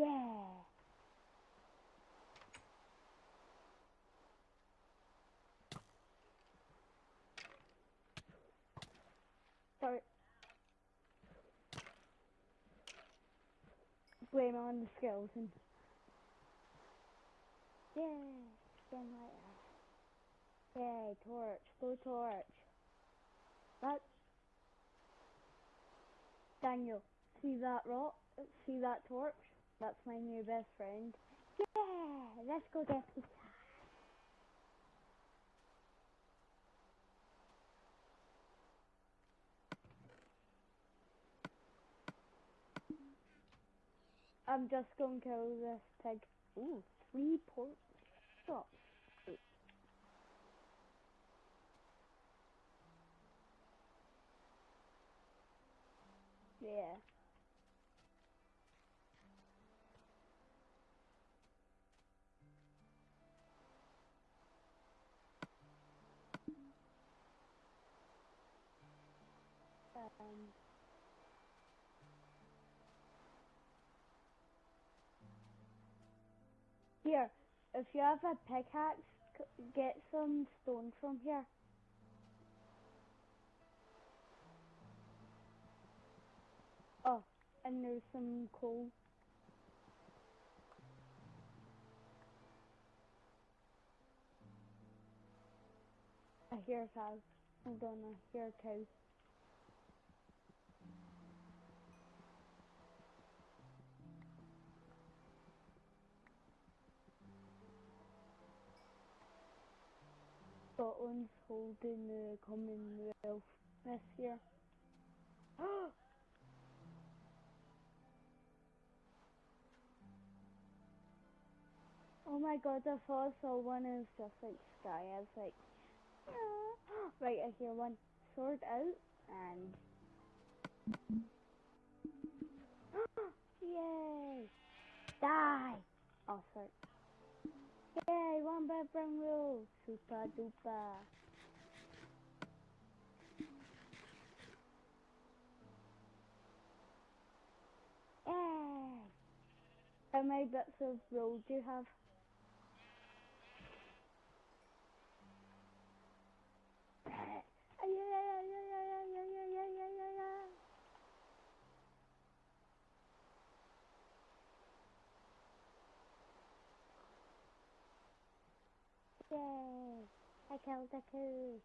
Yeah. Start. Blame on the skeleton. Yeah, something like. Yay, torch, blue torch. That's Daniel. See that rock? See that torch? That's my new best friend. Yeah, let's go get pizza. I'm just gonna kill this pig. Ooh, three pork chops. Yeah. Um. Here, if you have a pickaxe, get some stone from here. Oh, and there's some coal. I hear a cow. Hold on, I hear a. Scotland's holding the Commonwealth this year. oh my god, I thought saw one and it's just like sky. I was like, "Ah." right, I hear one. Sword out and. Yay! Die! Oh, sorry. Yay, one background rule. Super duper. Yay! How many bits of roll do you have? Yay! I killed the coup.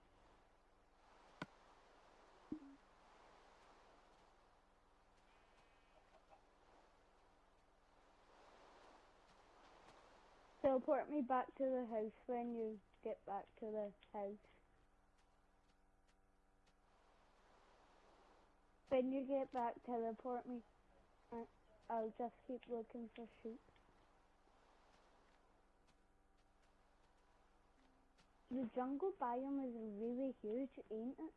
Teleport me back to the house when you get back to the house. When you get back, teleport me. I'll just keep looking for sheep. The jungle biome is really huge, ain't it?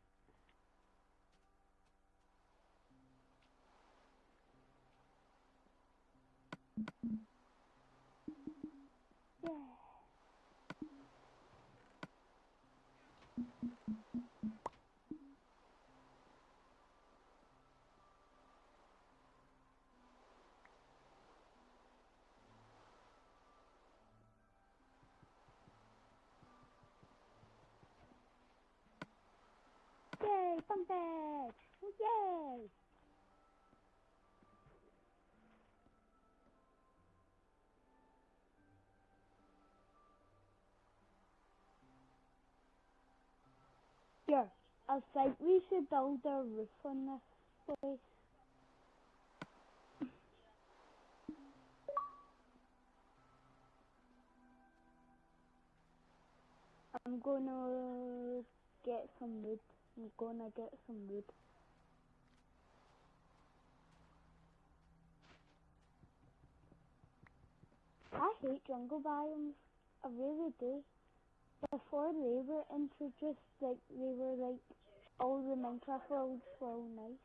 Yay, fun bag! Oh, yay! Here, I think we should build a roof on this place. I'm gonna get some wood. I'm gonna get some wood. I hate jungle biomes. I really do. Before they were introduced, like they were like all the Minecraft worlds were all nice.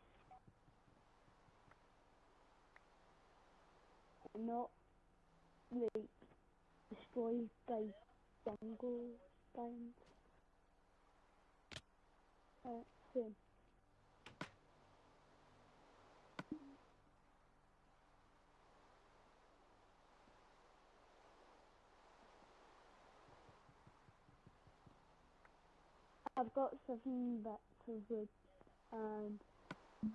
Not like destroyed by jungle biomes. I've got seven bats wood and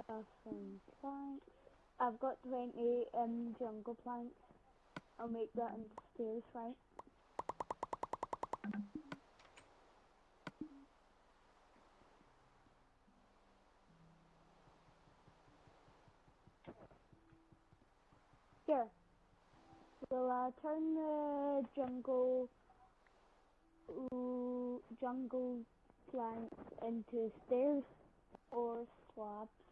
bathroom planks. I've got 20 um, jungle planks. I'll make that into stairs, right? Will I uh, turn the jungle jungle planks into stairs or slabs?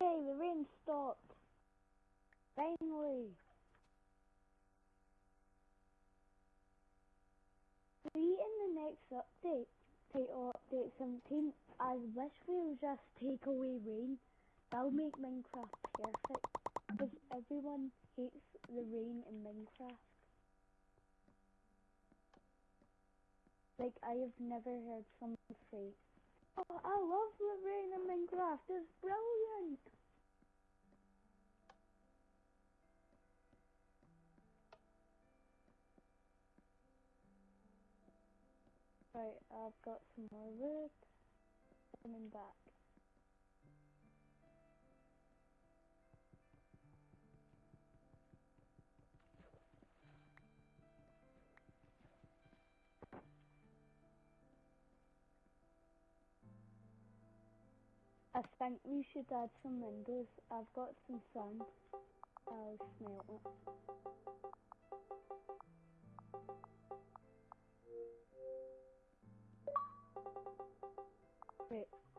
Yay, the rain stopped. Finally. See in the next update, title update 17, I wish we would just take away rain. That'll make Minecraft perfect. Because everyone hates the rain in Minecraft. Like, I have never heard someone say, Oh, I love the rain in Minecraft, it's brilliant! Right, I've got some more wood. Coming back. I think we should add some windows. I've got some sand. I'll smelt it. Wait.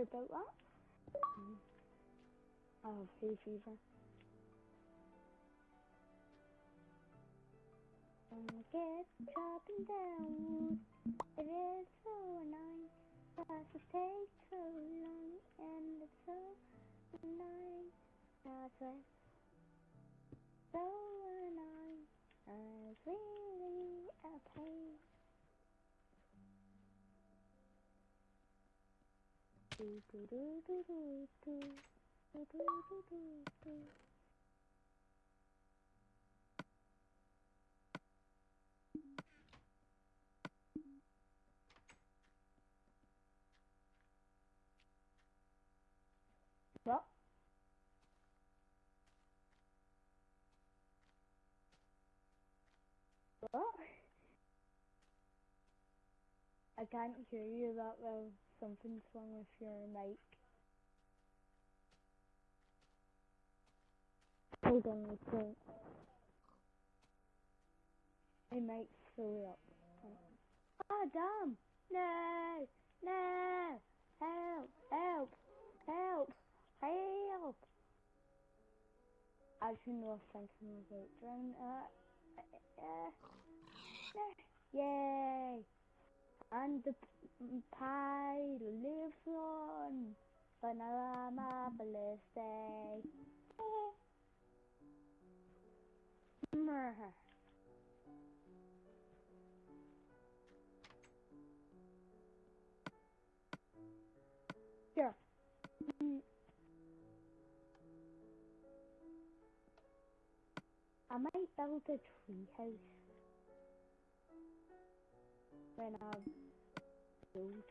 Sorry about that. Mm. I have hay fever. Gonna get chopping down wood. It is so annoying. Cause it takes so long and it's so Well. Well. I can't hear you that well. Something's wrong with your mic. Hold on, let's go. My mic's fully up. Ah, damn! No! No! Help! Help! Help! Help! I actually no thinking about drown. Uh, uh, uh, yay! And the pie lives on. Vanilla marvelous day. Here. Mm. I might build a tree house when I'm old.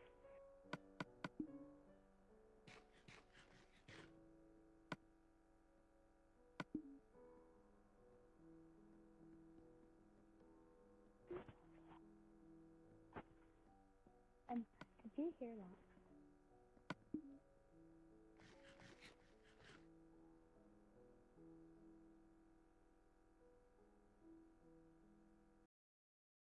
And did you hear that?